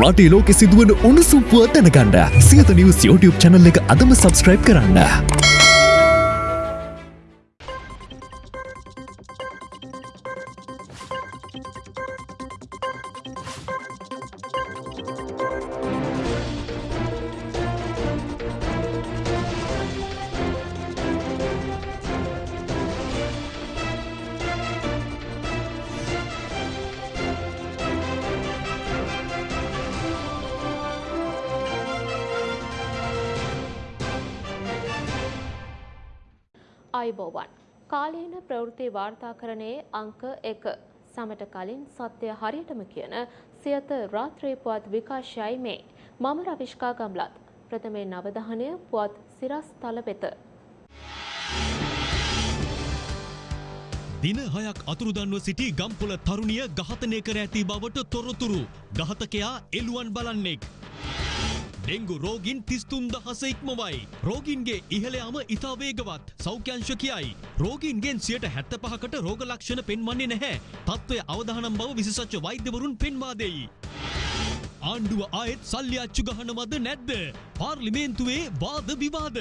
රටේ ලෝකෙ සිදුවන උණුසුම් පුවත් දැනගන්න සියත නිවස් YouTube channel එක අදම subscribe කරන්න. අංක එක සමට කලින් සත්‍යය හරියටම කියන සියත රාත්‍රී පුවත් විකාශයයි මේ මම රවිශ්කා ගම්ලත් ප්‍රථමේ නවධානය පුවත් සිරස් තල වෙත. දින හයක් අතුරුදන්ව සිටි ගම්පොල තරුණිය ඝාතනය කර ඇති බවට තොරතුරු ඝාතකයා එළුවන් බලන්නෙක්. ඩෙංගු රෝගින් තිස්තුන් දහස ඉක්මවයි. රෝගින්ගේ ඉහළයාම ඉතා වේගවත් සෞඛ්‍යංශ කියයි. රෝගීන්ගෙන් සියට හැත්ත පහකට රෝග ලක්ෂණ පෙන්වන්නේ නැහැ. තත්ත්වය අවධානම් බව විශේෂඥ වෛද්‍යවරුන් පෙන්වා දෙයි. ආණ්ඩුව ආයෙත් සල්ලි අච්චු ගහනවද නැද්ද? පාර්ලිමේන්තුවේ වාද විවාද.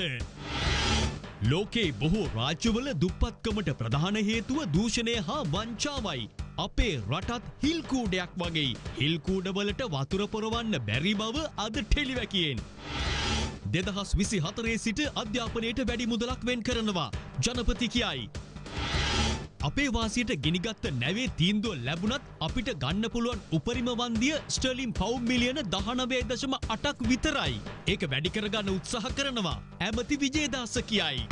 ලෝකේ බොහෝ රාජ්‍යවල දුප්පත්කමට ප්‍රධාන හේතුව දූෂණය හා වංචාවයි. අපේ රටත් හිල්කූඩයක් වගේ හිල්කූඩවලට වතුර පොරවන්න බැරි බව අද ටෙලිවැකියෙන්. දෙදහස් විසි හතරේ සිට අධ්‍යාපනයට වැඩි මුදලක් වෙන් කරනවා ජනපති කියයි. අපේ වාසියට ගෙනිගත්ත නැවේ තීන්දුව ලැබුණත් අපිට ගන්න පුළුවන් උපරිම වන්දිය ස්ටර්ලිම් පව් මිලියන දහනවේ දශම අටක් විතරයි. ඒක වැඩි කරගන්න උත්සාහ කරනවා. ඇමති විජේදාස කියයි.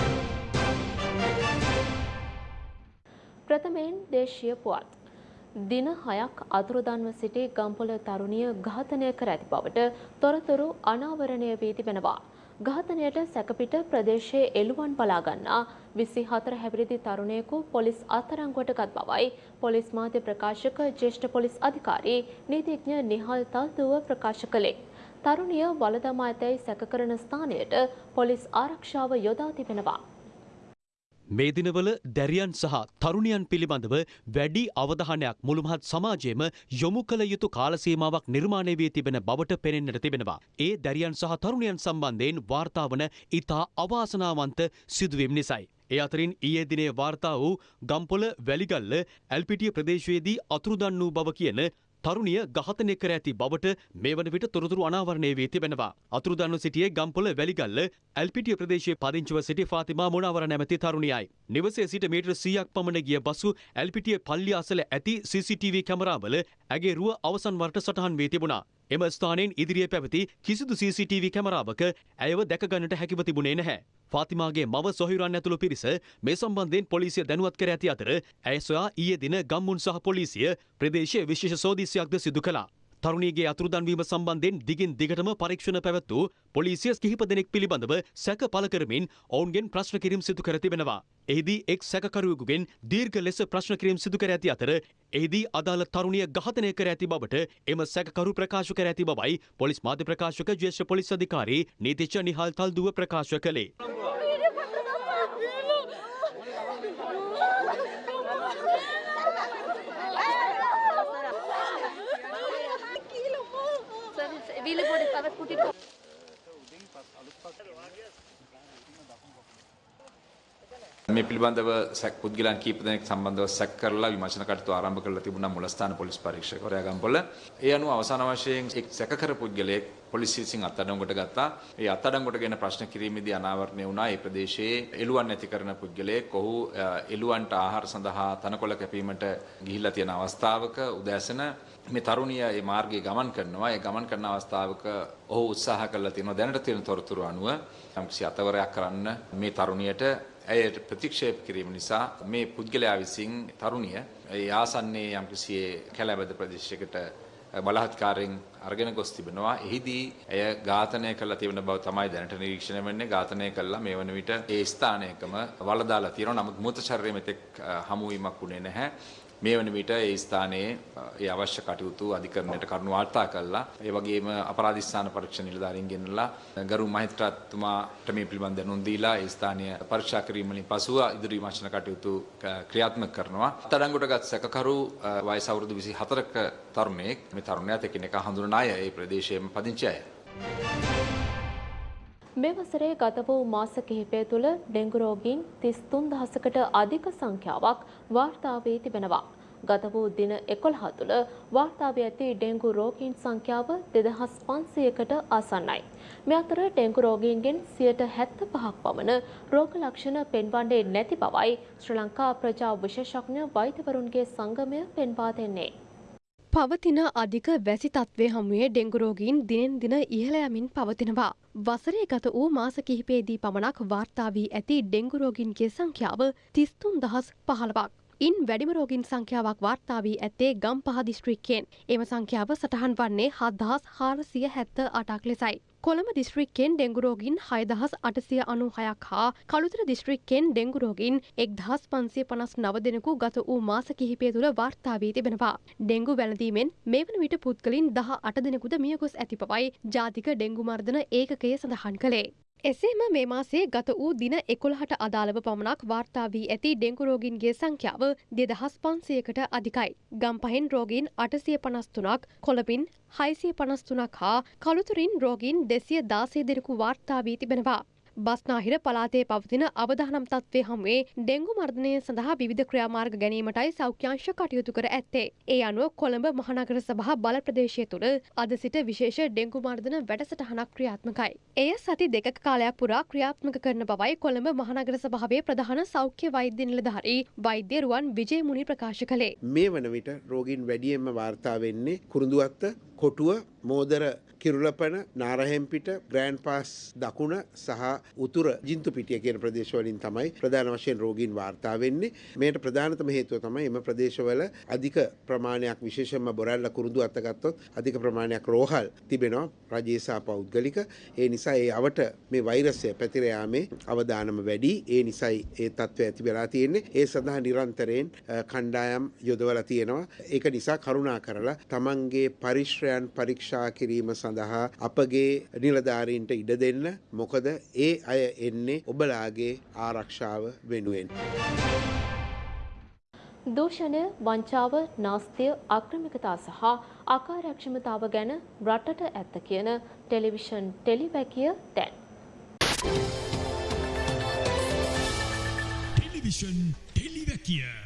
ප්‍රථමයෙන් දේශීය පුවත්. දින හයක් අතුරුදන්ව සිටි ගම්පොල තරුණිය ඝාතනය කර ඇති බවට තොරතුරු අනාවරණය වී තිබෙනවා. ඝාතනයට සැකපිට ප්‍රදේශයේ එළුවන් බලාගන්නා විසි හතර හැවිරිදි තරුණයෙකු පොලිස් අත්තරංගුවට ගත් බවයි පොලිස් මාධ්‍ය ප්‍රකාශක ජේෂ්ඨ පොලිස් අධිකාරී නීතිඥ නිහල් තල්තුව ප්‍රකාශ කළේ. තරුණිය වලදමා ඇතැයි සැකකරන ස්ථානයට පොලිස් ආරක්ෂාව යොදා තිබෙනවා. මේ දිනවල දැරියන් සහ තරුණියන් පිළිබඳව වැඩි අවධානයක් මුළුමහත් සමාජයේම යොමු කළ යුතු කාලසීමාවක් නිර්මාණය වී තිබෙන බවට පෙනෙන්නට තිබෙනවා. ඒ දැරියන් සහ තරුණියන් සම්බන්ධයෙන් වාර්තා වන ඉතා අවාසනාවන්ත සිදුවීම් නිසයි. ඒ අතරින් ඊයේ දිනේ වාර්තා වූ ගම්පොල වැලිගල්ල ඇල්පිටිය ප්‍රදේශයේදී අතුරුදන් වූ බව කියන තරුණිය ඝාතනය කර ඇති බවට මේ වන විට තොරතුරු අනාවරණය වී තිබෙනවා. අතුරුදන්ව සිටියේ ගම්පොල වැලිගල්ල ඇල්පිටිය ප්‍රදේශයේ පදිංචිව සිටි ෆාතිමා මොනවර නැමැති තරුණියයි. නිවසේ සිට මීටර 100ක් පමණ ගිය බසු ඇල්පිටිය පල්ලිය අසල ඇති CCTV කැමරාවල ඇගේ රුව අවසන් වරට සටහන් වී තිබුණා. එම ස්ථානයෙන් ඉදිරියේ පැවති කිසිදු CCTV කැමරාවක ඇයව දැකගන්නට හැකිව තිබුණේ නැහැ. ෆාතිමාගේ මව සොහිරන් ඇතුළු පිරිස මේ සම්බන්ධයෙන් පොලිසිය දැනුවත් කර ඇති අතර ඇය සොයා ඊයේ දින ගම්මුන් සහ පොලිසිය ප්‍රදේශයේ විශේෂ සෝදිසියක්ද සිදු කළා. තරුණියගේ අතුරුදන්වීම සම්බන්ධයෙන් දිගින් දිගටම පරීක්ෂණ පැවැත් වූ පොලිසිය කිහිප දෙනෙක් පිළිබඳව සැක පළ කරමින් ඔවුන්ගෙන් ප්‍රශ්න කිරීම් සිදු කර තිබෙනවා. එහිදී එක් සැකකරුවෙකුගෙන් දීර්ඝ ලෙස ප්‍රශ්න කිරීම් සිදු කර ඇති අතර එහිදී අදාළ තරුණිය ඝාතනය කර ඇති බවට එම සැකකරු ප්‍රකාශ කර ඇති බවයි පොලිස් මාධ්‍ය ප්‍රකාශක ජ්‍යෙෂ්ඨ පොලිස් අධිකාරී නීතිඥ නිහාල් තල්දුව ප්‍රකාශ කළේ. මේ පිළිබඳව සැක් පුද්ගලයන් කීප දෙනෙක් සම්බන්ධව සැක් කරලා විමර්ශන කටයුතු ආරම්භ කරලා තිබුණා මුලස්ථාන පොලිස් පරීක්ෂකවරයා ගම්පොළ. ඒ අනුව අවසාන වශයෙන් එක් සැකකර පුද්ගලයෙක් පොලිසිය විසින් අත්අඩංගුවට ගත්තා. ඒ අත්අඩංගුවට ගෙන ප්‍රශ්න කිරීමේදී අනාවරණය වුණා ඒ ප්‍රදේශයේ එළුවන් නැති කරන පුද්ගලයෙක්. ඔහු එළුවන්ට ආහාර සඳහා තනකොළ කැපීමට ගිහිල්ලා තියෙන අවස්ථාවක උදෑසන මේ තරුණිය මේ මාර්ගයේ ගමන් කරනවා. ඒ ගමන් කරන අවස්ථාවක ඔහු උත්සාහ කළා තියෙනවා දැනට තියෙන තොරතුරු අනුව යම්කිසි අතවරයක් කරන්න මේ තරුණියට ඇයට ප්‍රතික්ෂේප කිරීම නිසා මේ පුද්ගලයා විසින් තරුණිය ඒ ආසන්නයේ යම්කිසි කැලෑබද ප්‍රදේශයකට බලහත්කාරයෙන් අරගෙන ගොස් තිබෙනවා. එහිදී ඇය ඝාතනය කළා තිබෙන බව තමයි දැනට නිරීක්ෂණය වෙන්නේ. ඝාතනය කළා මේ වන විට ඒ ස්ථානයකම වලදාලා තියෙනවා. නමුත් මృత ශරීරය මෙතෙක් හමු වීමක් වුණේ නැහැ. මේ වන විට ඒ ස්ථානයේ අ, ඒ අවශ්‍ය කටයුතු අධිකරණයට කරුණු වාර්තා කළා. ඒ වගේම අපරාධස්ථාන පරීක්ෂණ නිලධාරීන් ගෙනලා ගරු මහිත්‍රාත්තුමාට මේ පිළිබඳ දැනුම් දීලා ඒ ස්ථානය පරීක්ෂා කිරීම වලින් පසුව ඉදිරි විමර්ශන කටයුතු ක- ක්‍රියාත්මක කරනවා. අත්අඩංගුවටගත් සැකකරු අ, වයස අවුරුදු 24ක තරුණයෙක් මේ තරුණයාත් එකිනෙකා හඳුනන අය ඒ ප්‍රදේශයේම පදිංචි අය. මේ වසරේ ගත වූ මාස කිහිපය තුළ ඩෙංගු රෝගීන් 33 දහසකට අධික සංඛ්‍යාවක් වාර්තා වී තිබෙනවා. ගත වූ දින 11 තුළ වාර්තා වී ඇති ඩෙංගු රෝගීන් සංඛ්‍යාව 2500කට ආසන්නයි. මේ අතර ඩෙංගු රෝගීන්ගෙන් 75ක් පමණ රෝග ලක්ෂණ පෙන්වන්නේ නැති බවයි ශ්‍රී ලංකා ප්‍රජා විශේෂඥ වෛද්‍යවරුන්ගේ සංගමය පෙන්වා දෙන්නේ. පවතින අධික වැසි තත්ත්වය හමුවේ ඩෙංගුරෝගීන් දිනෙන් දින ඉහළ යමින් පවතිනවා. වසරේ ගත වූ මාස කිහිපේදී පමණක් වාර්තා වී ඇති ඩෙංගුරෝගින්ගේ සංඛ්‍යාව තිස්තුන් දහස් පහළවක්. ඉන් වැඩිම රෝගින් සංඛ්‍යාවක් වාර්තා වී ඇත්තේ ගම් පහ දිස්ත්‍රික්කයෙන්. එම සංඛ්‍යාව සටහන් වන්නේ හදහස් හාරසිය හැත්ත අටක් ලෙසයි. කොළඹ දිස්ත්‍රික්කෙන් ඩෙංගුරෝගින් හයදහස් අටසිය අනු හයක් හා කළුතර දිස්ත්‍රික්කෙන් ඩෙංගුරෝගින් එක්දහස් පන්සිය පනස් නව දෙනෙකු ගත වූ මාස කිහිපය තුළ වාර්තා වී තිබෙනවා. ඩෙංගු වැළඳීමෙන් මේ වන විට පුද්ගලින් දහ අට දෙනෙකුද මියගොස් ඇති බවයි ජාතික ඩෙංගු මර්ධන ඒකකය සඳහන් කළේ. එසේම මේ මාසේ ගත වූ දින එකොළහට අදාළව පමණක් වාර්තා වී ඇති ඩෙංගු රෝගීන්ගේ සංඛ්‍යාව දෙදහස් පන්සියකට අධිකයි. ගම්පහෙන් රෝගීන් අටසිය පනස්තුනක් කොළබින් හයිසිය පනස්තුනක් හා කළුතුරින් රෝගීන් දෙසිය දාසේ දෙනෙකු වාර්තා වී තිබෙනවා. බස්නාහිර පලාතේ පවතින අවධානම් තත්ත්වය හමුවේ ඩෙංගු මර්ධනය සඳහා විවිධ ක්‍රියාමාර්ග ගැනීමටයි සෞඛ්‍යංශ කටයුතු කර ඇත්තේ. ඒ අනුව කොළඹ මහනගර සභහ බල ප්‍රදේශය තුළ අද සිට විශේෂ ඩෙංගු මර්ධන වැඩසටහනක් ක්‍රියාත්මකයි. එය සති දෙක කාලයක් පුරා ක්‍රියාත්මක කරන බවයි කොළඹ මහනගර සභාවේ ප්‍රධාන සෞඛ්‍ය වෛද්‍ය නිලධාරී වෛද්‍ය රුවන් විජය මුනි ප්‍රකාශ කළේ. මේ වන විට රෝගීන් වැඩියෙන්ම වාර්තා වෙන්නේ කුරුඳුවත්ත කොටුව මෝදර කිරුලපන නාරහෙම්පිට ග්‍රෑන්් පාස් දකුණ සහ උතුර ජින්තු පිටිය කියන ප්‍රදේශවලින් තමයි ප්‍රධාන වශයෙන් රෝගීන් වාර්තා වෙන්නේ. මේට ප්‍රධානතම හේතුව තමයි එම ප්‍රදේශවල අධික ප්‍රමාණයක් විශේෂම බොරැල්ල kurudu අත්තගත්තොත් අධික ප්‍රමාණයක් රෝහල් තිබෙනවා රජේසා පෞද්ගලික. ඒ නිසා ඒ අවට මේ වෛරසය පැතිර යාමේ අවදානම වැඩි. ඒ නිසයි ඒ තත්ත්වය ඇති වෙලා තියෙන්නේ. ඒ සඳහා නිරන්තරයෙන් අ, කණ්ඩායම් යොදවලා තියෙනවා. ඒක නිසා කරුණා කරලා තමන්ගේ පරිශ්‍රයන් පරීක්ෂා කිරීම සඳහා අපගේ නිලධාරීන්ට ඉඩ දෙන්න. මොකද ඒ අය එන්නේ ඔබලාගේ ආරක්ෂාව වෙනුවෙන්. දූෂණය වංචාව නාස්තිය අක්‍රමිකතා සහ අකාර්යක්ෂමතාව ගැන රටට ඇත්ත කියන ටෙලිවිෂන් ටෙලිවැකිය දැන්. ටෙලිවිෂන් ටෙලිවැකිය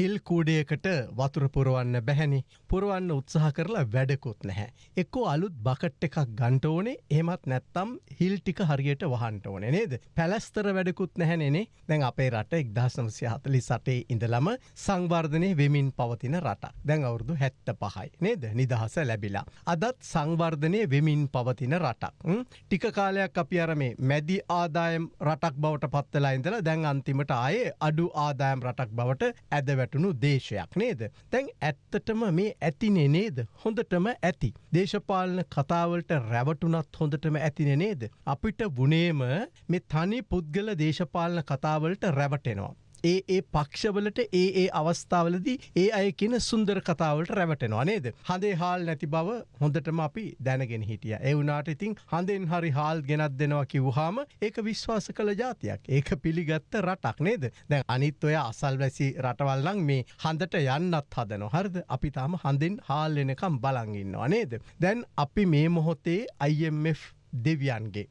හිල් කූඩයකට වතුර පුරුවන්න බැහැනි පුරුවන්න උත්සාහ කරලා වැඩකුත් නැහැ. එක්කෝ අලුත් බකට් එකක් ගන්ට ඕනේ එහමත් නැත්තම් හිල් ටික හරියට වහන්ට ඕන නේද. පැලස්තර වැඩකුත් නැහැනෙනේ දැන් අපේ රට එක්දහසමසය හතලි සටේ ඉඳලම සංවර්ධනය වෙමින් පවතින රටක් දැන් අවුරුදු හැත්ත පහයි නේද නිදහස ලැබිලා. අදත් සංවර්ධනය වෙමින් පවතින රටක්. ම්? ටික කාලයක් අපි අර මේ මැදි ආදායම් රටක් බවට පත්වලා ඉඳලා දැන් අන්තිමට ආයේ අඩු ආදායම් රටක් බවට ඇද වැටුණු දේශයක් නේද. තැන් ඇත්තටම මේ ඇතිනේ නේද හොඳටම ඇති. දේශපාලන කතාවලට රැවටුනත් හොඳටම ඇතින නේද. අපිට වනේම මේ තනි පුද්ගල දේශපාලන කතාවලට රැවටෙනවා. ඒ ඒ පක්ෂවලට ඒ ඒ අවස්ථාවලදී ඒ අය කියන සුන්දර කතාවලට රැවටෙනවා නේද. හඳේ හාල් නැති බව හොඳටම අපි දැනගෙන හිටිය. එවුනාට ඉතින් හඳෙන් හරි හාල් ගෙනත් දෙනවා කිව්හාම ඒක විශ්වාස කළ ජාතියක් ඒක පිළිගත්ත රටක් නේද. දැන් අනිත් ඔය අසල්වැසි රටවල්ලං මේ හඳට යන්නත් හදන හරද අපි තාම හඳින් හාල් එනකම් බලංගන්නවා නේද. දැන් අපි මේ මොහොතේ IMF දෙවියන්ගේ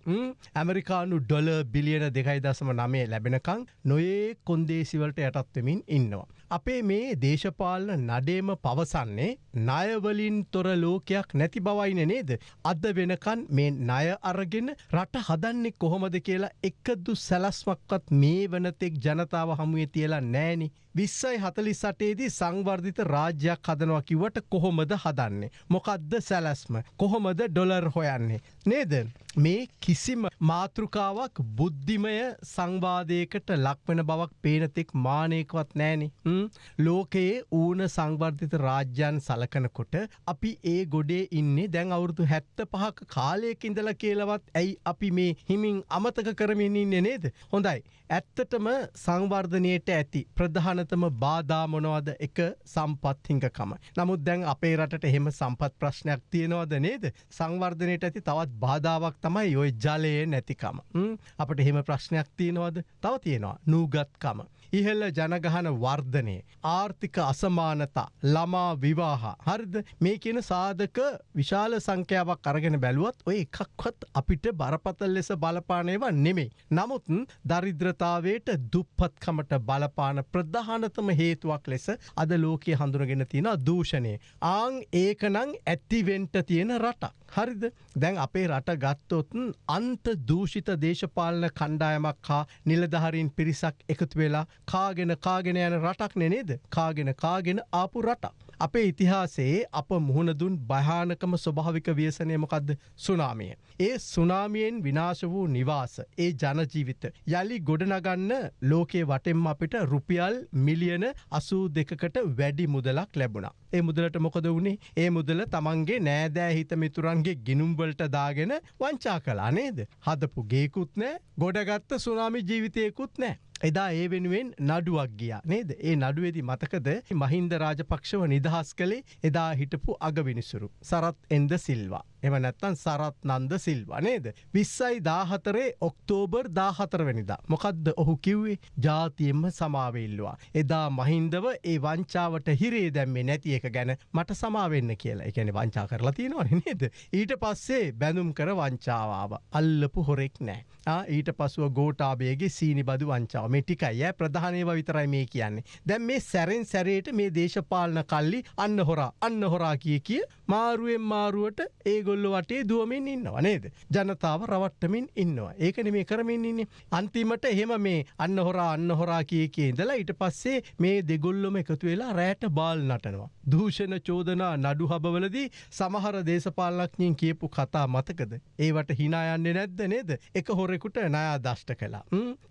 ඇමරිකානු ඩොල බිලියන දෙකයි දසම නමේ ලැබෙනකං නොයේ කොන්දේසිවලට යටත්වමින් ඉන්නවා. අපේ මේ දේශපාලන නඩේම පවසන්නේ ණයවලින් තොර ලෝකයක් නැති බවයින නේද. අද වෙනකන් මේ ණය අරගෙන රට හදන්නේ කොහොමද කියලා එකදු සැලස්මක්වත් මේ වනතෙක් ජනතාව හමුවේ තියලා නෑනි. විස්සයි හතලි සටේදී සංවර්ධිත රාජ්‍යයක් හදනවා කිවට කොහොමද හදන්නේ. මොකක්ද සැලස්ම කොහොමද ඩොලර් හොයන්නේ. නේද. මේ කිසිම මාතෘකාවක් බුද්ධිමය සංවාදයකට ලක්වෙන බවක් පේනතෙක් මානයකවත් නෑනි. ලෝකයේ ඌන සංවර්ධිත රාජ්‍යන් සලකනකොට අපි ඒ ගොඩේ ඉන්නේ දැන් අවුරුදු හැත්ත පහක කාලයක ඉඳල කියලවත් ඇයි අපි මේ හිමින් අමතක කරමින් ඉන්නේ නේද. හොඳයි. ඇත්තටම සංවර්ධනයට ඇති ප්‍රධානතම බාධාමොනවද එක සම්පත්හිංකකම. නමුත් දැන් අපේ රටට එහෙම සම්පත් ප්‍රශ්නයක් තියෙනවද නේද. සංවර්ධනයට ඇති තවත් බාධාවක් තමයි ඔය ජලයේ නැතිකම. අපට එහෙම ප්‍රශ්නයක් තියෙනවද තව තියෙනවා නූගත්කම. ඉහල්ල ජනගහන වර්ධනය. ආර්ථික අසමානතා ළමා විවාහ. හරිද මේ කියන සාධක විශාල සංඛ්‍යාවක් අරගෙන බැලුවත් ඔය එකක්වත් අපිට බරපතල් ලෙස බලපානයව නෙමෙයි. නමුත් දරිද්‍රතාවයට දුප්පත්කමට බලපාන ප්‍රධානතම හේතුවක් ලෙස අද ලෝකයේ හඳුනගෙන තියෙන දූෂණය. ආං ඒකනං ඇත්තිවෙන්ට තියෙන රටක්. හරිද දැන් අපේ රට ගත්තොත්න් අන්ත දූෂිත දේශපාලන කණ්ඩායමක් හා නිලධහරින් පිරිසක් එකතු වෙලා කාගෙන කාගෙන යන රටක් නෙනේද කාගෙන කාගෙන ආපු රටක්. අපේ ඉතිහාසයේ අප මුහුණදුන් භයානකම ස්වභාවික ව්‍යසනයමකක්ද සුනාමිය. ඒ සුනාමියෙන් විනාශ වූ නිවාස ඒ ජනජීවිත යළි ගොඩනගන්න ලෝකයේ වටෙම් අපිට රුපියල් මිලියන අසූ දෙකකට වැඩි මුදලක් ලැබුණා. ඒ මුදලට මොකද වුණේ ඒ මුදල තමන්ගේ නෑදෑ හිත මිතුරන්ගේ ගිනුම්වලට දාගෙන වංචා කලා නේද. හදපු ගේකුත් නෑ ගොඩගත්ත සුනාමි ජීවිතයකුත් නෑ. එදා ඒ වෙනුවෙන් නඩුවක් ගියා නේද? ඒ නඩුවේදි මතකද? මහින්ද රාජපක්ෂව නිදහස් කළේ එදා හිටපු අගවිනිසුරු සරත් එන්ද සිල්වා. එම නැත්තන් සරත් නන්ද සිල්වා නේද? විස්සයි දාහතරේ ඔක්තෝබර් දාහතරවැනිදා මොකක්ද ඔහු කිව්වේ? ජාතියෙන්ම සමාවෙල්ලවා. එදා මහින්දව ඒ වංචාවට හිරේ දැම්මේ නැති එක ගැන මට සමාවෙන්න කියලා. එකැන වංචා කරලා තියෙනවා නේද? ඊට පස්සේ බැඳුම් කර වංචාවාව අල්ලපු හොරෙක් නෑ. ඊට පසුව ගෝටාබේගේ සීනි බදු වංචාව. මේ ටිකයි ඇ ප්‍රධානයව විතරයි මේ කියන්නේ. දැන් මේ සැරෙන් සැරේට මේ දේශපාලන කල්ලි අන්න හොරා අන්න හොරා කිය කිය මාරුවෙන් මාරුවට ඒගොල්ලො වටේ දුවමින් ඉන්නවා නේද. ජනතාව රවට්ටමින් ඉන්නවා. ඒකන මේ කරමින් ඉන්නේ. අන්තිමට එහෙම මේ අන්න හොරා අන්න හොරා කිය කිය ඉඳලා ඊට පස්සේ මේ දෙගොල්ලොම එකතු වෙලා රෑට බාල් නටනවා. දූෂණ චෝදනා නඩු හබවලදී සමහර දේශපාලනඥින් කියපු කතා මතකද. ඒවට හිනායන්නේ නැද්ද නේද. එක හොරෙකුට නයා දෂ්ට කලා.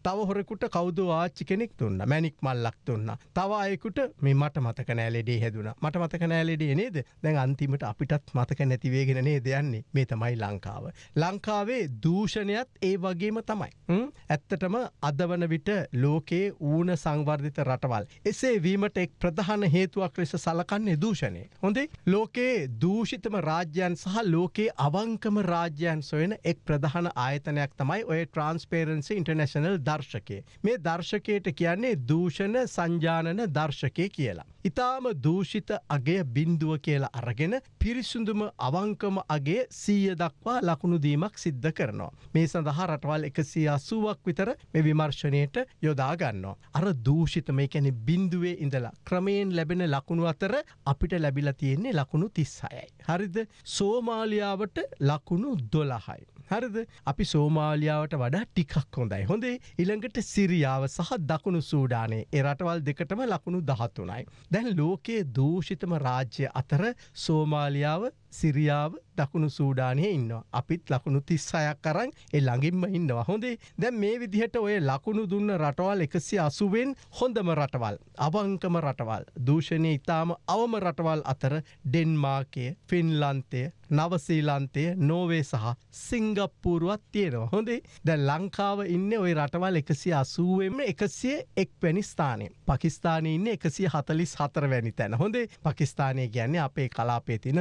තව හොරෙකුට කවු කවුද ආච්චි කෙනෙක් තුන්න මැනික් මල්ලක් තුන්න තව අයකුට මේ මට මතක නෑලෙඩේ හැදුන මට මතක නෑලෙඩේ නේද දැන් අන්තිමට අපිටත් මතක නැතිවේගෙන නේ දෙයන්නේ මේ තමයි ලංකාව. ලංකාවේ දූෂණයත් ඒ වගේම තමයි. ඇත්තටම අදවන විට ලෝකයේ ඌන සංවර්ධිත රටවල්. එසේ වීමට එක් ප්‍රධාන හේතුවක් ලෙස සලකන්නේ දූෂණය. හොඳේ ලෝකයේ දූෂිතම රාජ්‍යයන් සහ ලෝකයේ අවංකම රාජ්‍යයන් සොයන එක් ප්‍රධාන ආයතනයක් තමයි ඔය ට්‍රන්ස්පේරන්සි ඉන්ටර්නශනල් දර්ශකය. මේ දර්ශකයට කියන්නේ දූෂණ සංජානන දර්ශකය කියලා. ඉතාම දූෂිත අගේ බින්දුව කියලා අරගෙන පිරිසුදුම අවංකම අගේ සීය දක්වා ලකුණුදීමක් සිද්ධ කරනවා. මේ සඳහා රටවල් එකසි අසුවක් විතර මේ විමර්ශනයට යොදාගන්නවා. අර දූෂිතම එකැනෙ බින්දුවේ ඉඳලා ක්‍රමයෙන් ලැබෙන ලකුණු අතර අපිට ලැබිල තියෙන්නේ ලකුණු තිස්සයයි. හරිද සෝමාලියාවට ලකුණු දොළහයි. හරිද අපි සෝමාලියාවට වඩා ටිකක් හොඳයි හොඳේ ඉළඟට සිරියාව සහ දකුණු සූඩානේ එරටවල් දෙකටම ලකුණු දහත්තුනයි. දැන් ලෝකයේ දූෂිතම රාජ්‍ය අතර සෝමාලියාව සිරියාව දකුණු සූඩානය ඉන්නවා. අපිත් ලකුණු තිස්සයක් කරන්න එ ළඟින්ම ඉන්නවා හොඳේ දැන් මේ විදිහට ඔය ලකුණු දුන්න රටවල් එකසි අසුවෙන් හොඳම රටවල්. අවංකම රටවල්. දූෂණය ඉතාම අවම රටවල් අතර ඩෙන්මාකය ෆින්ලන්තය නවසීලන්තය නෝවේ සහ සිංගප්පූරුවත් තියෙනවා හොඳේ දැ ලංකාව ඉන්න ඔය රටවල් එකසිය අසුවෙන්ම එකසිය එක් වැනි ස්ථානය. පකිස්ානය ඉන්න එකසිය හතලිස් හතර වැනි තැන හොඳේ පකිස්ානය ගැන්නේ අපේ කලාපේ තින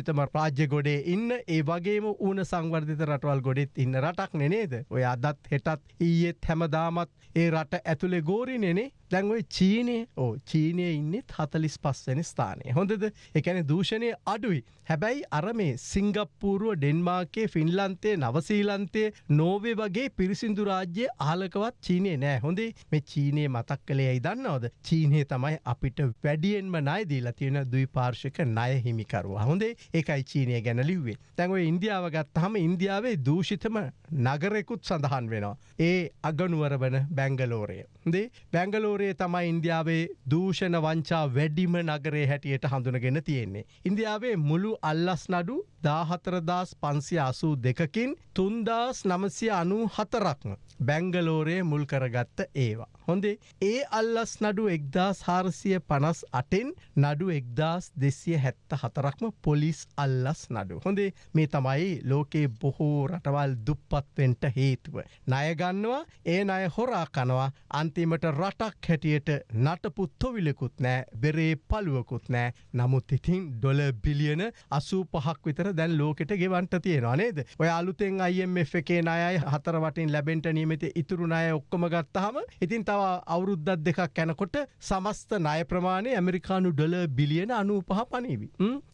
දූෂිතම රාජ්‍ය ගොඩේ ඉන්න ඒ වගේම ඌන සංවර්ධිත රටවල් ගොඩෙත් ඉන්න රටක් නෙනේද ඔය අදත් හෙටත් ඊයේත් හැමදාමත් ඒ රට ඇතුළේ ගෝරි නෙනේ දැන්ඔයි චීනය ඕ චීනය ඉන්නෙත් හතලිස් පස්වැනි ස්ථානය. හොඳද? එකැන දූෂණය අඩුයි. හැබැයි අර මේ සිංගප්පූරුව ඩෙන්මාර්කේ ෆින්ලන්තේ නවසීලන්තේ නෝවේ වගේ පිරිසිදු රාජ්‍ය ආලකවත් චීනය නෑ. හොඳේ මේ චීනය මතක් කළේ දන්නවද? චීනය තමයි අපිට වැඩියෙන්ම නයිදීලා තියෙන දුයි පාර්ශක ණය හිමිකරුවා. හොඳේ ඒකයි චීනය ගැන ලිව්වේ. තැන්ව ඉන්දියාව ගත්තහම ඉන්දියාවේ දූෂිතම නගරෙකුත් සඳහන් වෙනවා. ඒ අගනුවර වන බැංගලෝරය. දේ බැංගලෝර නගරේ තමයි ඉන්දියාවේ දූෂණ වංචා වැඩිම නගරේ හැටියට හඳුනගෙන තියෙන්නේ. ඉන්දියාවේ මුළු අල්ලස් නඩු දාහතරදාස් පන්සිය අසූ දෙකකින් තුන්දාස් නමසිය අනු හතරක්ම බැංගලෝරයේ මුල් කරගත්ත ඒවා. හොඳේ ඒ අල්ලස් නඩු එක්දස් හාරසිය පනස් අටෙන් නඩු එක්දස් දෙසිය හැත්ත හතරක්ම පොලිස් අල්ලස් නඩු. හොඳේ මේ තමයි ලෝකේ බොහෝ රටවල් දුප්පත්වෙන්ට හේතුව. ණයගන්නවා ඒ අය හොරා කනවා අන්තිමට රටක් හැටියට නටපු තොවිලකුත් නෑ බෙරේ පළුවකුත් නෑ නමුත් ඉතින් ඩොල බිලියන අසූ පහක් විතර දැන් ලෝකෙට ගෙවන්ට තියෙනවා නේද ඔය අලුතෙන් IMF එකේ අයයි හතර වටින් ලැබෙන්ට නියමත ඉතුරු ණය ඔක්කොම ගත්තහම ඉතින් තව අවුරුද්දත් දෙකක් යැනකොට සමස්ත ණය ප්‍රමාණය ඇමරිකානු ඩොල බිලියන අනූ පහ පනීවි.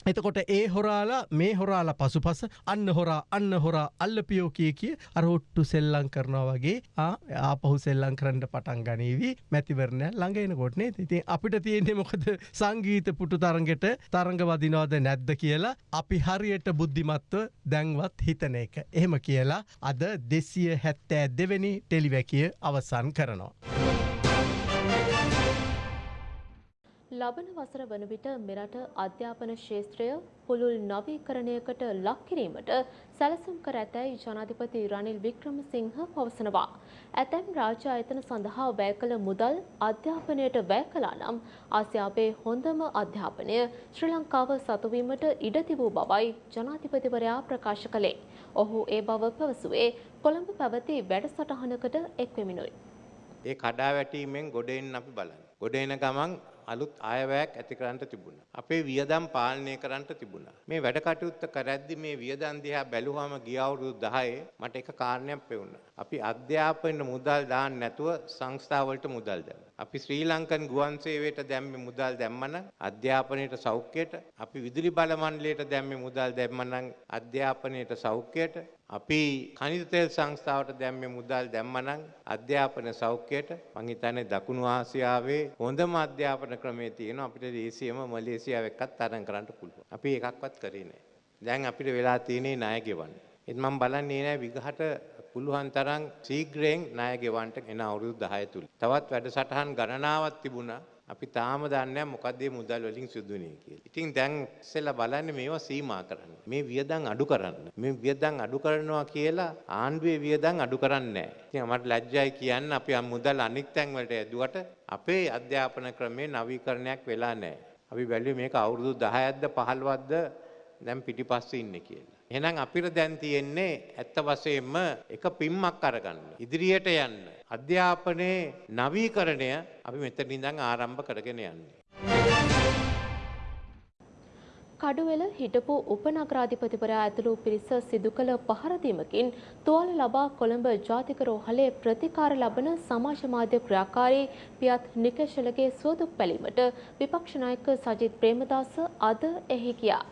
එතකොට ඒ හොරාලා මේ හොරාලා පසුපස අන්න හොරා අන්න හොරා අල්ලපියෝ කිය කිය අරහොට්ටු සෙල්ලං කරනවා වගේ ආපහු සෙල්ලං කරන්න පටන් ගනීවී මැතිවරණය ළඟෙන කොටනේ ඉතින් අපිට තියෙන්නේ මොකද සංගීත පුටු තරගෙට තරඟ වදිනවාද නැද්ද කියලා අපි හරියට බුද්ධිමත්ව දැන්වත් හිතන එක. එහෙම කියලා අද දෙසිය හැත්තෑ දෙවැනි ටෙලිවැකිය අවසන් කරනවා. ලබන වසර වන විට මෙරට අධ්‍යාපන ශේත්‍රය පුළුල් නවීකරණයකට ලක් කිරීමට සැලසුම් කර ඇතැයි ජනාධිපති රනිල් වික්‍රමසිංහ පවසනවා. ඇතැම් රාජ්‍ය ආයතන සඳහා වැය කළ මුදල් අධ්‍යාපනයට වැය කළා නම් ආසියාවේ හොඳම අධ්‍යාපනය ශ්‍රී ලංකාව සතුවීමට ඉඩ තිබූ බවයි ජනාධිපතිවරයා ප්‍රකාශ කළේ. ඔහු ඒ බව පැවසුවේ කොළඹ පැවති වැඩසටහනකට එක්වෙමිනුයි. ඒ කඩා වැටීමෙන් ගොඩ එන්න අපි බලන්න. ගොඩ එන ගමන් අලුත් අයවැයක් ඇති කරන්නට තිබුණා. අපේ වියදම් පාලනය කරන්නට තිබුණා. මේ වැඩ කටයුත්ත කරද්දි මේ වියදම් දිහා බැලුවම ගිය අවුරුදු 10 මට එක කාරණයක් පෙවුණා. අපි අධ්‍යාපන මුදල් දාන්න නැතුව සංස්ථාවලට මුදල් දැම්මා. අපි ශ්‍රී ලංකන් ගුවන් සේවයට දැම්මේ මුදල් දැම්මනම් අධ්‍යාපනයට සෞඛ්‍යයට අපි විදුලි බල මණ්ඩලයට දැම්මේ මුදල් දැම්මනම් අධ්‍යාපනයට සෞඛ්‍යයට අපි කනිත තෙල් සංස්ථාවට දැම්මේ මුදල් දැම්මනම් අධ්‍යාපන සෞඛ්‍යයට මං හිතන්නේ දකුණු ආසියාවේ හොඳම අධ්‍යාපන ක්‍රමයේ තියෙනවා අපිට දේශීයම මලේසියාව එක්කත් තරම් කරන්න පුළුවන්. අපි එකක්වත් කරේ නැහැ. දැන් අපිට වෙලා තියෙන්නේ ණය ගෙවන්න. ඒත් මම බලන්නේ නෑ විගහට පුළුවන් තරම් ශීඝ්‍රයෙන් ණය ගෙවන්න එන අවුරුදු 10 තුල. තවත් වැඩසටහන් ගණනාවක් තිබුණා. අපි තාම දන්නේ මොකක්ද මේ මුදල් වලින් සිදුුනේ කියලා. ඉතින් දැන් ඉස්සෙල්ලා බලන්නේ මේවා සීමා කරන්න. මේ වියදම් අඩු කරන්න. මේ වියදම් අඩු කරනවා කියලා ආණ්ඩුවේ වියදම් අඩු කරන්නේ නැහැ. ඉතින් මට ලැජ්ජයි කියන්න අපි මුදල් අනික් තැන් වලට ඇදුවට අපේ අධ්‍යාපන ක්‍රමේ නවීකරණයක් වෙලා නැහැ. අපි බැලුවේ මේක අවුරුදු 10ක්ද 15ක්ද දැන් පිටිපස්සේ ඉන්නේ කියලා. එහෙනම් අපිට දැන් තියෙන්නේ ඇත්ත වශයෙන්ම එක පිම්මක් අරගන්න. ඉදිරියට යන්න. අධ්‍යාපනයේ නවීකරණය අපි මෙතන ඉඳන් ආරම්භ කරගෙන යන්නේ. කඩුවෙල හිටපු උපනගරාධිපතිවරයා ඇතුළු පිරිස සිදු කළ පහරදීමකින් තුවාල ලබා කොළඹ ජාතික රෝහලේ ප්‍රතිකාර ලබන සමාජ මාධ්‍ය ක්‍රියාකාරී පියත් නිකේෂලගේ සුවදුක් බැලීමට විපක්ෂ නායක සජිත් ප්‍රේමදාස අද එහි ගියා.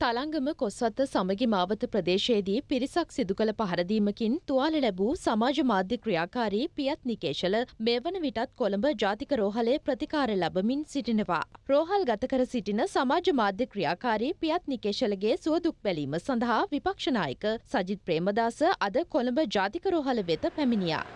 තලංගම කොස්වත්ත සමගි මාවත ප්‍රදේශයේදී පිරිසක් සිදු කළ පහරදීමකින් තුවාල ලැබූ සමාජ මාධ්‍ය ක්‍රියාකාරී පියත් නිකේශල මේ වන විටත් කොළඹ ජාතික රෝහලේ ප්‍රතිකාර ලබමින් සිටිනවා. රෝහල් ගත කර සිටින සමාජ මාධ්‍ය ක්‍රියාකාරී පියත් නිකේශලගේ සුවදුක් බැලීම සඳහා විපක්ෂනායක සජිත් ප්‍රේමදාස අද කොළඹ ජාතික රෝහල වෙත පැමිණියා.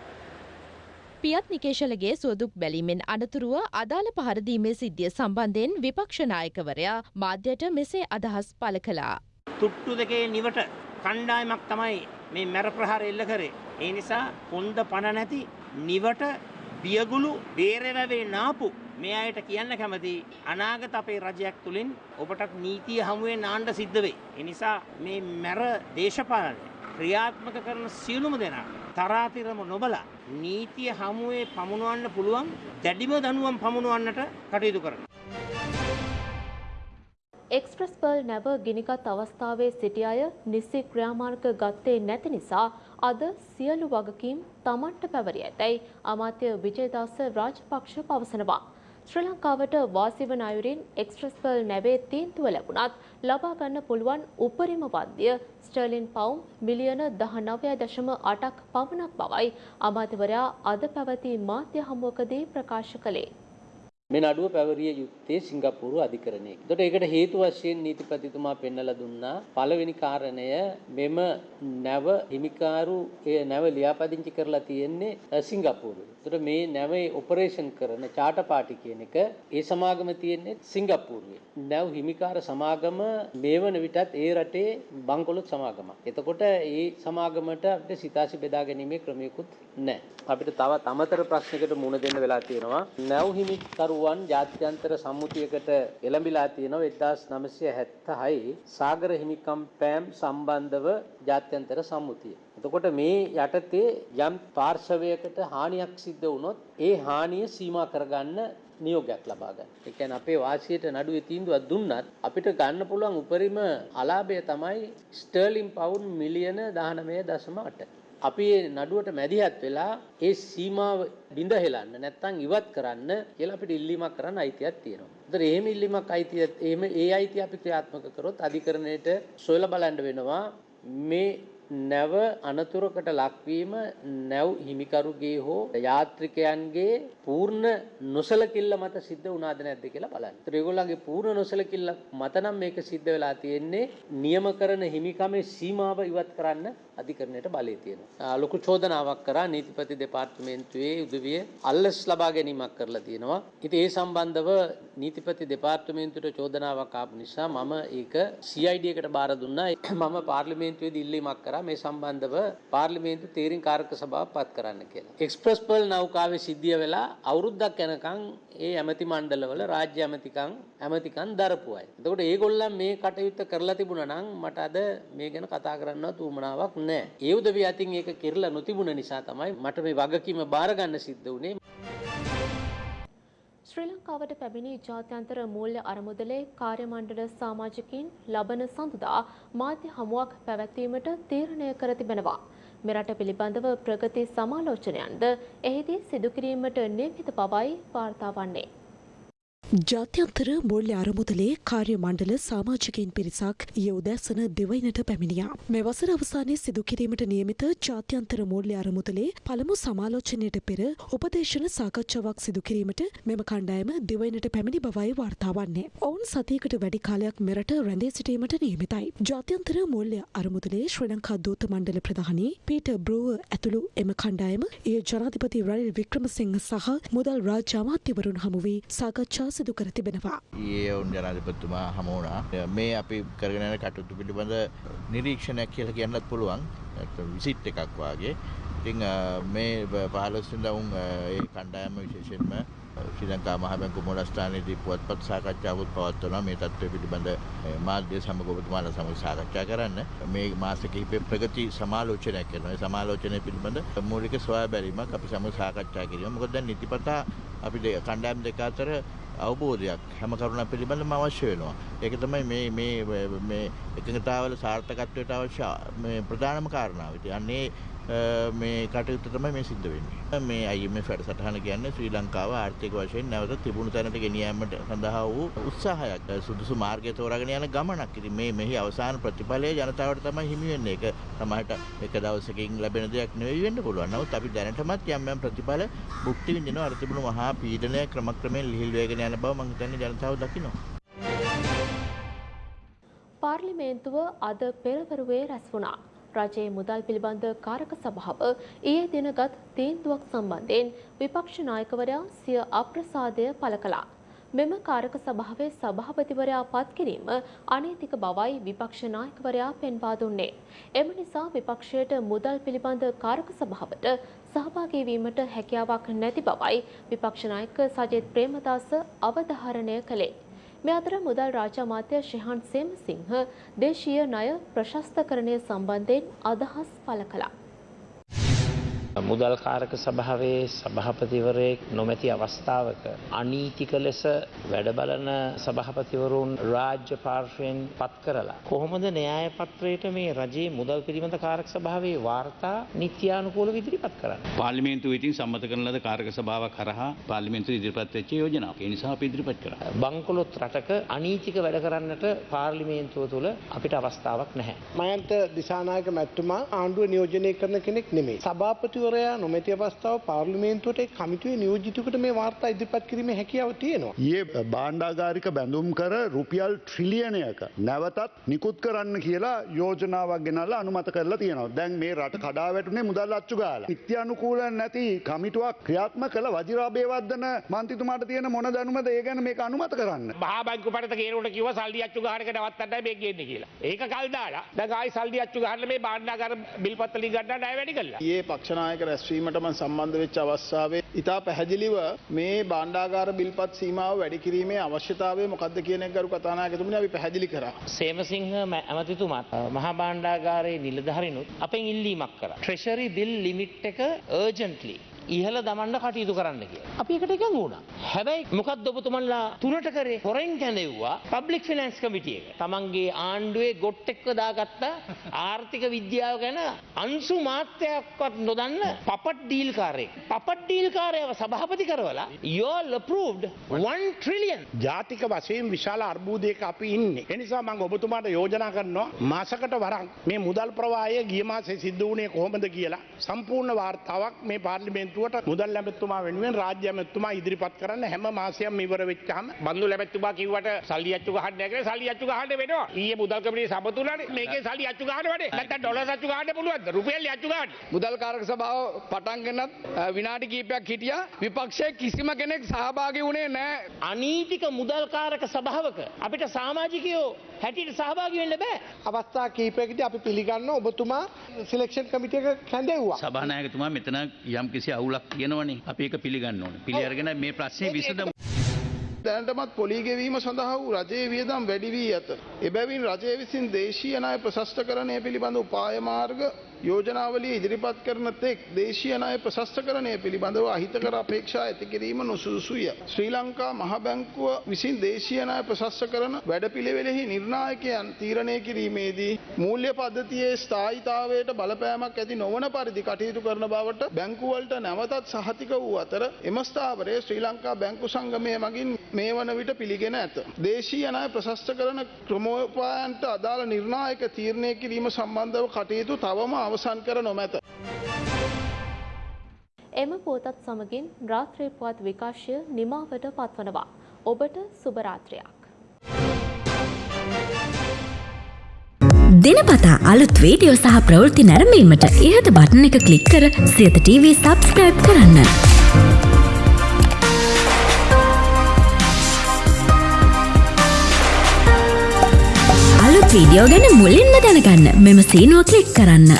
පියත් නිකේශලගේ සුවදුක් බැලීමෙන් අනතුරුව අදාළ පහරදීමේ සිද්ධිය සම්බන්ධයෙන් විපක්ෂනායකවරයා මාධ්‍යයට මෙසේ අදහස් පළ කළා. තුට්ටු දෙකේ නිවට කණ්ඩායමක් තමයි මේ මැර ප්‍රහාර එල්ල කරේ. ඒ නිසා කොන්ද පණ නැති නිවට බියගුළු බේරවැවේ නාපු මේ අයට කියන්න කැමති අනාගත අපේ රජයක් තුළින් ඔබටත් නීතිය හමුවේ නාණ්ඩ සිද්ධ වෙයි. ඒ නිසා මේ මැර දේශපාලනය ක්‍රියාත්මක කරන සියලුම දෙනා තරාතිරම නොබලා නීතිය හමුවේ පමුණුවන්න පුළුවන් දැඩිම දනුවම් පමුණුවන්නට කටයුතු කරන. එක්ස්ප්‍රස් පර්ල් නැව ගිනිගත් අවස්ථාවේ සිටි අය නිසි ක්‍රියාමාර්ග ගත්තේ නැති නිසා අද සියලු වගකීම් තමන්ට පැවරී ඇතැයි අමාත්‍ය විජයදාස රාජපක්ෂ පවසනවා. ශ්‍රී ලංකාවට වාසි වන අයුරින් එක්ස්ප්‍රස් පර්ල් නැවේ තීන්තුව ලැබුණත් ලබා ගන්න පුළුවන් උපරිම වන්දිය ස්ටර්ලින් පවුම් මිලියන 19.8ක් පමණක් බවයි අමාත්‍යවරයා අද පැවති මාධ්‍ය හමුවකදී ප්‍රකාශ කළේ. මේ නඩුව පැවරිය යුත්තේ සිංගප්පූරු අධිකරණයේ. එතකොට ඒකට හේතු වශයෙන් නීතිපතිතුමා පෙන්වලා දුන්නා පළවෙනි කාරණය මෙම නැව හිමිකාරු ඒ නැව ලියාපදිංචි කරලා තියෙන්නේ අ, සිංගප්පූරුවේ. එතකොට මේ නැවේ ඔපරේෂන් කරන චාටර් පාටි කියන එක ඒ සමාගම තියෙන්නේ සිංගප්පූරුවේ. නැව් හිමිකාර සමාගම මේ වන විටත් ඒ රටේ බංකොලොත් සමාගමක්. එතකොට ඒ සමාගමට අපිට සිතාසි බෙදා ගැනීමේ ක්‍රමයකුත් නැහැ. අපිට තවත් අමතර ප්‍රශ්නයකට මුහුණ දෙන්න වෙලා තියෙනවා. නැව් හිමිකරුවන් ජාත්‍යන්තර සම්මුතියකට එළඹිලා තියෙනවා 1976 සාගර හිමිකම් පෑම් සම්බන්ධව ජාත්‍යන්තර සම්මුතිය. එතකොට මේ යටතේ යම් පාර්ශවයකට හානියක් සිද්ධ වුණොත් ඒ හානිය සීමා කරගන්න නියෝගයක් ලබා ගන්න. ඒ කියන්නේ අපේ වාසියට නඩුවේ තීන්දුවක් දුන්නත් අපිට ගන්න පුළුවන් උපරිම අලාභය තමයි ස්ටර්ලින් පවුන්ඩ් මිලියන 19.8. අපි මේ නඩුවට මැදිහත් වෙලා ඒ සීමාව බිඳ හෙලන්න නැත්නම් ඉවත් කරන්න කියලා අපිට ඉල්ලීමක් කරන්න අයිතියක් තියෙනවා. ඒතර එහෙම ඉල්ලීමක් අයිතිය එහෙම ඒ අයිතිය අපි ක්‍රියාත්මක කරොත් අධිකරණයට සොයලා බලන්න වෙනවා මේ නැව අනතුරකට ලක්වීම නැව් හිමිකරුගේ හෝ යාත්‍රිකයන්ගේ පූර්ණ නොසලකිල්ල මත සිද්ධ වුණාද නැද්ද කියලා බලන්න. ඒතර ඒගොල්ලන්ගේ පූර්ණ නොසලකිල්ල මත නම් මේක සිද්ධ වෙලා තියෙන්නේ නියම කරන හිමිකමේ සීමාව ඉවත් කරන්න අධිකරණයට බලය තියෙනවා. ලොකු චෝදනාවක් කරා නීතිපති දෙපාර්තමේන්තුවේ උදවිය අල්ලස් ලබා ගැනීමක් කරලා තියෙනවා. ඉතින් ඒ සම්බන්ධව නීතිපති දෙපාර්තමේන්තුවට චෝදනාවක් ආපු නිසා මම ඒක CID එකට බාර දුන්නා. මම පාර්ලිමේන්තුවේදී ඉල්ලීමක් කරා මේ සම්බන්ධව පාර්ලිමේන්තු තීරින් කාරක සභාව පත් කරන්න කියලා. එක්ස්ප්‍රස් පර්ල් නෞකාවේ සිද්ධිය වෙලා අවුරුද්දක් යනකම් ඒ ඇමති මණ්ඩලවල රාජ්‍ය ඇමතිකම් ඇමතිකම් දරපු අය. එතකොට ඒගොල්ලන් මේ කටයුත්ත කරලා තිබුණා නම් මට අද මේ ගැන කතා කරන්නවත් උවමනාවක් නැහැ. ඒ උදවිය අතින් ඒක කිරලා නොතිබුණ නිසා තමයි මට මේ වගකීම බාර ගන්න සිද්ධ වුණේ. ශ්‍රී ලංකාවට පැමිණි ජාත්‍යන්තර මූල්‍ය අරමුදලේ කාර්යමණ්ඩල සමාජිකින් ලබන සඳුදා මාධ්‍ය හමුවක් පැවැත්වීමට තීරණය කර තිබෙනවා. මෙරට පිළිබඳව ප්‍රගති සමාලෝචනයන්ද එහිදී සිදුකිරීමට නියමිත බවයි වාර්තා වන්නේ. ජාත්‍යන්තර මූල්‍ය අරමුදලේ කාර්ය මණ්ඩල සාමාජිකයින් පිරිසක් ඊය උදැසන දෙවයිනට පැමිණියා. මේ වසර අවසානයේ සිදු කිරීමට නියමිත ජාත්‍යන්තර මූල්‍ය අරමුදලේ පළමු සමාලෝචනයට පෙර උපදේශන සාකච්ඡාවක් සිදු කිරීමට මෙම කණ්ඩායම දෙවයිනට පැමිණි බවයි වාර්තා වන්නේ. ඔවුන් සතියකට වැඩි කාලයක් මෙරට රැඳී සිටීමට නියමිතයි. ජාත්‍යන්තර මූල්‍ය අරමුදලේ ශ්‍රී ලංකා දූත මණ්ඩල ප්‍රධානී පීටර් බ්‍රූවර් ඇතුළු එම කණ්ඩායම එය ජනාධිපති රනිල් වික්‍රමසිංහ සහ මුදල් රාජ්‍ය අමාත්‍යවරුන් හමු වී සාකච්ඡා සිදු කර තිබෙනවා. ඒ ඔවුන් ජනාධිපතිතුමා හමුවුණා. මේ අපි කරගෙන යන කටයුතු පිළිබඳ නිරීක්ෂණයක් කියලා කියන්නත් පුළුවන්. විසිට් එකක් වාගේ. ඉතින් මේ 15 වෙනිදා උන් ඒ කණ්ඩායම විශේෂයෙන්ම ශ්‍රී ලංකා මහ බැංකුව මූලස්ථානයේදී පුවත්පත් සාකච්ඡාවක් පවත්වනවා මේ තත්ත්වය පිළිබඳ මාධ්‍ය සමග ඔබතුමාලා සමග සාකච්ඡා කරන්න මේ මාස කිහිපේ ප්‍රගති සමාලෝචනයක් කරනවා. ඒ සමාලෝචනය පිළිබඳ මූලික සොයා බැලීමක් අපි සමග සාකච්ඡා කිරීම. මොකද දැන් නිතිපතා අපි කණ්ඩායම් දෙක අතර අවබෝධයක් හැම කරුණක් පිළිබඳව අවශ්‍ය වෙනවා. ඒක තමයි මේ මේ මේ එකඟතාවල සාර්ථකත්වයට අවශ්‍ය මේ ප්‍රධානම කාරණාව. ඉතින් අන්නේ මේ කටයුත්ත තමයි මේ සිද්ධ වෙන්නේ. මේ IMF වැඩසටහන කියන්නේ ශ්‍රී ලංකාව ආර්ථික වශයෙන් නැවත තිබුණු තැනට ගෙනියෑමට සඳහා වූ උත්සාහයක්. සුදුසු මාර්ගය තෝරාගෙන යන ගමනක්. ඉතින් මේ මෙහි අවසාන ප්‍රතිඵලය ජනතාවට තමයි හිමි වෙන්නේ. ඒක සමහරට එක දවසකින් ලැබෙන දෙයක් නෙවෙයි වෙන්න පුළුවන්. නමුත් අපි දැනටමත් යම් යම් ප්‍රතිඵල භුක්ති විඳිනවා. අර තිබුණු මහා පීඩනය ක්‍රමක්‍රමයෙන් ලිහිල් වේගෙන යන බව මම හිතන්නේ ජනතාව දකිනවා. පාර්ලිමේන්තුව අද පෙරවරුවේ රැස් වුණා. රජයේ මුදල් පිළිබඳ කාරක සභාව ඊයේ දිනගත් තීන්දුවක් සම්බන්ධයෙන් විපක්ෂ නායකවරයා සිය අප්‍රසාදය පළ කළා. මෙම කාරක සභාවේ සභාපතිවරයා පත් කිරීම අනීතික බවයි විපක්ෂ නායකවරයා පෙන්වා දුන්නේ. එම නිසා විපක්ෂයට මුදල් පිළිබඳ කාරක සභාවට සහභාගී වීමට හැකියාවක් නැති බවයි විපක්ෂ නායක සජිත් ප්‍රේමදාස අවධාරණය කළේ. මේ අතර මුදල් රාජ්‍ය අමාත්‍ය ශිහාන් සේමසිංහ දේශීය ණය ප්‍රශස්තකරණය සම්බන්ධයෙන් අදහස් පළ කළා. මුදල් කාරක සභාවේ සභාපතිවරයෙක් නොමැති අවස්ථාවක අනීතික ලෙස වැඩ බලන සභාපතිවරුන් රාජ්‍ය පාර්ශ්වයෙන් පත් කරලා කොහොමද න්‍යාය පත්‍රයට මේ රජයේ මුදල් පිළිබඳ කාරක සභාවේ වාර්තා නිත්‍යානුකූලව ඉදිරිපත් කරන්නේ පාර්ලිමේන්තුව ඉතින් සම්මත කරන ලද කාරක සභාවක් කරහා පාර්ලිමේන්තුව ඉදිරිපත් වෙච්ච යෝජනාවක්. ඒ නිසා අපි ඉදිරිපත් කරා. බංකොලොත් රටක අනීතික වැඩ කරන්නට පාර්ලිමේන්තුව තුළ අපිට අවස්ථාවක් නැහැ. මයන්ත දිසානායක මැතිතුමා ආණ්ඩුව නියෝජනය කරන කෙනෙක් නෙමෙයි. සභාපති අමාත්‍යවරයා නොමැති අවස්ථාව පාර්ලිමේන්තුවට කමිටුවේ නියෝජිතකට මේ වාර්තා ඉදිරිපත් කිරීමේ හැකියාව තියෙනවා. ඒ බාණ්ඩාගාරික බැඳුම් කර රුපියල් ට්‍රිලියනයක නැවතත් නිකුත් කරන්න කියලා යෝජනාවක් ගෙනල්ලා අනුමත කරලා තියෙනවා. දැන් මේ රට කඩා වැටුනේ මුදල් අච්චු ගාලා. නිත්‍යානුකූල නැති කමිටුවක් ක්‍රියාත්මක කළ වජිරාබේවර්ධන මන්ත්‍රීතුමාට තියෙන මොන දැනුමද ඒ ගැන මේක අනුමත කරන්න. මහා බැංකු පනත කියනකොට කිව්වා සල්ලි අච්චු ගහනක නවත්තන්නයි මේ ගේන්නේ කියලා. ඒක කල් දාලා දැන් ආයි සල්ලි අච්චු ගහන්න මේ බාණ්ඩාගාර බිල්පත් වලින් ගන්න ණය වැඩි කළා. ඊයේ පක්ෂනායක රැස්වීමට මම සම්බන්ධ වෙච්ච අවස්ථාවේ ඉතා පැහැදිලිව මේ බාණ්ඩාගාර බිල්පත් සීමාව වැඩි කිරීමේ අවශ්‍යතාවය මොකක්ද කියන එක ගරු කතානායකතුමනි අපි පැහැදිලි කරා. සේමසිංහ ඇමතිතුමාත් මහා බාණ්ඩාගාරයේ නිලධාරිනුත් අපෙන් ඉල්ලීමක් කරා. ට්‍රෙෂරි බිල් ලිමිට් එක අර්ජන්ට්ලි ඉහළ දමන්න කටයුතු කරන්න කිය. අපි එකට එකඟ වුණා. හැබැයි මොකක්ද ඔබතුමන්ලා තුනට කරේ හොරෙන් කැඳෙව්වා පබ්ලික් ෆිනන්ස් කමිටිය එක. තමන්ගේ ආණ්ඩුවේ ගොට් එක්ක දාගත්ත ආර්ථික විද්‍යාව ගැන අංශු මාත්‍යයක්වත් නොදන්න පපට් ඩීල් කාරයෙක්. පපට් ඩීල් කාරයව සභාපති කරවලා යෝල් approved 1 trillion. ජාතික වශයෙන් විශාල අර්බූදයක අපි ඉන්නේ. එනිසා මම ඔබතුමාට යෝජනා කරනවා මාසකට වරක් මේ මුදල් ප්‍රවාහය ගිය මාසේ සිද්ධ වුණේ කොහොමද කියලා සම්පූර්ණ වාර්තාවක් මේ පාර්ලිමේන්තුවට මුදල් ඇමතුමා වෙනුවෙන් රාජ්‍ය ඇමතුමා ඉදිරිපත් කරන්න හැම මාසයක්ම ඉවර වෙච්චාම බන්දු ලැබැත්තුමා කිව්වට සල්ලි අච්චු ගහන්න නැහැ සල්ලි අච්චු ගහන්න වෙනවා. ඊයේ මුදල් කමිටුවේ සමතුලනේ මේකේ සල්ලි අච්චු ගහන්න වැඩේ. නැත්නම් ඩොලර් අච්චු ගහන්න පුළුවන්ද? රුපියල් අච්චු ගහන්න. මුදල් කාරක සභාව පටන් ගන්නත් විනාඩි කීපයක් හිටියා විපක්ෂයේ කිසිම කෙනෙක් සහභාගී වුණේ නැහැ. අනීතික මුදල්කාරක සභාවක අපිට සමාජිකයෝ හැටියට සහභාගී වෙන්න බෑ. අවස්ථා කීපයකදී අපි පිළිගන්න ඔබතුමා සිලෙක්ෂන් කමිටියක කැඳෙව්වා. සභානායකතුමා මෙතන යම් කිසි අවුලක් තියෙනවනේ අපි ඒක පිළිගන්න ඕනේ. පිළි අරගෙන මේ ප්‍රශ්නේ විසඳමු. දැනටමත් පොලී ගෙවීම සඳහා වූ රජයේ වියදම් වැඩි වී ඇත. එබැවින් රජය විසින් දේශීය ණය ප්‍රශස්තකරණය පිළිබඳ උපාය මාර්ග යෝජනාවලිය ඉදිරිපත් කරන තෙක් දේශීය ණය ප්‍රශස්තකරණය පිළිබඳව අහිතකර අපේක්ෂා ඇති කිරීම නුසුදුසුය. ශ්‍රී ලංකා මහ බැංකුව විසින් දේශීය ණය ප්‍රශස්තකරණ වැඩපිළිවෙලෙහි නිර්ණායකයන් තීරණය කිරීමේදී මූල්‍ය පද්ධතියේ ස්ථායීතාවයට බලපෑමක් ඇති නොවන පරිදි කටයුතු කරන බවට බැංකුවලට නැවතත් සහතික වූ අතර එම ස්ථාවරය ශ්‍රී ලංකා බැංකු සංගමය මගින් මේ වන විට පිළිගෙන ඇත. දේශීය ණය ප්‍රශස්ත කරන ක්‍රමෝපායන්ට අදාළ නිර්ණායක තීරණය කිරීම සම්බන්ධව කටයුතු තවම අවසන් කර නොමැත. එම පුවතත් සමගින් රාත්‍රී පුවත් විකාශය නිමාවට පත්වනවා. ඔබට සුභරාත්‍රයක්. දෙනපතා අලුත් වීඩියෝ සහ ප්‍රවෘත්ති නැරඹීමට ඉහත බටන එක ක්ලික් කර සියත TV සබස්ක්‍රයිබ් කරන්න. වීඩියෝ ගැන මුලින්ම දැනගන්න මෙම සීනුව ක්ලික් කරන්න.